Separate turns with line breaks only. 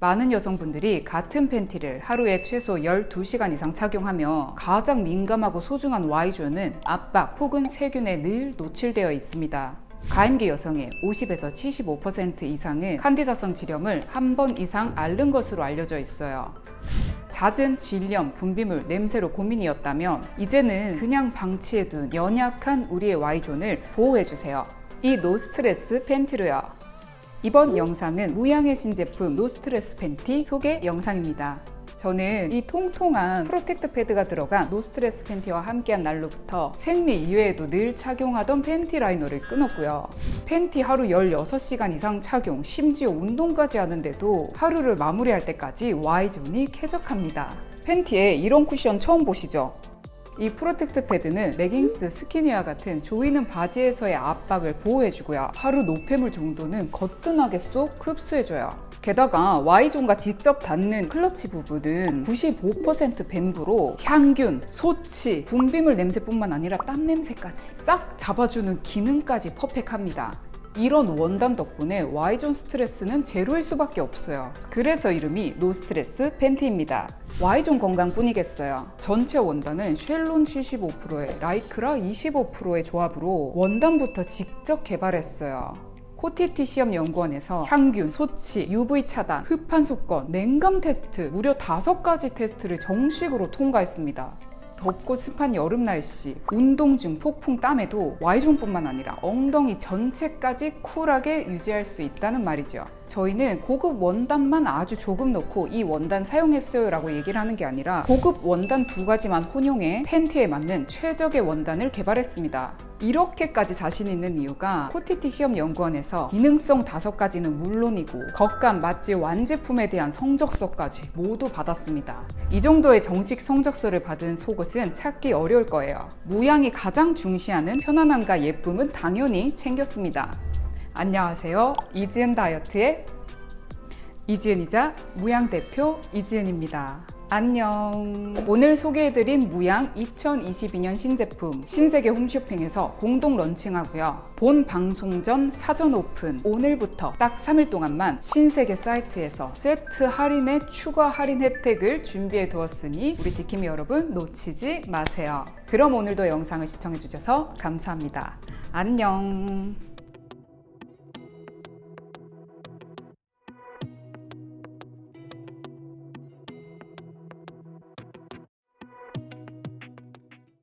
많은 여성분들이 같은 팬티를 하루에 최소 12시간 이상 착용하며 가장 민감하고 소중한 Y존은 압박 혹은 세균에 늘 노출되어 있습니다. 가임기 여성의 50에서 75% 이상은 칸디다성 질염을 한 번 이상 앓는 것으로 알려져 있어요. 잦은 질염, 분비물, 냄새로 고민이었다면 이제는 그냥 방치해둔 연약한 우리의 Y존을 보호해주세요. 이 no stress 팬티로요. 이번 영상은 무양의 신제품 no stress 팬티 소개 영상입니다. 저는 이 통통한 protect 패드가 들어간 no stress 팬티와 함께한 날로부터 생리 이외에도 늘 착용하던 panty liner를 끊었고요. 팬티 하루 16시간 이상 착용, 심지어 운동까지 하는데도 하루를 마무리할 때까지 Y존이 쾌적합니다. 팬티에 이런 쿠션 처음 보시죠? 이 protect 패드는 레깅스, skinny와 같은 조이는 바지에서의 압박을 보호해주고요. 하루 노폐물 정도는 거뜬하게 쏙 흡수해줘요. 게다가 Y존과 직접 닿는 크로치 부분은 95% bamboo로 항균, 소취, 분비물 냄새뿐만 아니라 땀 냄새까지 싹 잡아주는 기능까지 perfect합니다. 이런 원단 덕분에 Y zone 스트레스는 제로일 수밖에 없어요. 그래서 이름이 no stress 팬티입니다. Y zone 건강뿐이겠어요. 전체 원단은 쉘론 75%에 라이크라 25%의 조합으로 원단부터 직접 개발했어요. 코티티 시험 연구원에서 항균, 소취, UV 차단, 흡한속건, 냉감 테스트 무려 다섯 가지 테스트를 정식으로 통과했습니다. 덥고 습한 여름 날씨, 운동 중 폭풍 땀에도 Y존뿐만 아니라 엉덩이 전체까지 cool하게 유지할 수 있다는 말이죠. 저희는 고급 원단만 아주 조금 넣고 이 원단 사용했어요 라고 얘기를 하는 게 아니라 고급 원단 두 가지만 혼용해 팬티에 맞는 최적의 원단을 개발했습니다. 이렇게까지 자신 있는 이유가 코티티 시험 연구원에서 기능성 다섯 가지는 물론이고 겉감, 마찌, 완제품에 대한 성적서까지 모두 받았습니다. 이 정도의 정식 성적서를 받은 속옷은 찾기 어려울 거예요. 무양이 가장 중시하는 편안함과 예쁨은 당연히 챙겼습니다. 안녕하세요. 이지은 다이어트의 이지은이자 무양 대표 이지은입니다. 안녕. 오늘 소개해드린 무양 2022년 신제품 신세계 홈쇼핑에서 공동 런칭하고요. 본 방송 전 사전 오픈 오늘부터 딱 3일 동안만 신세계 사이트에서 세트 할인에 추가 할인 혜택을 준비해 두었으니 우리 지킴이 여러분 놓치지 마세요. 그럼 오늘도 영상을 시청해 주셔서 감사합니다. 안녕.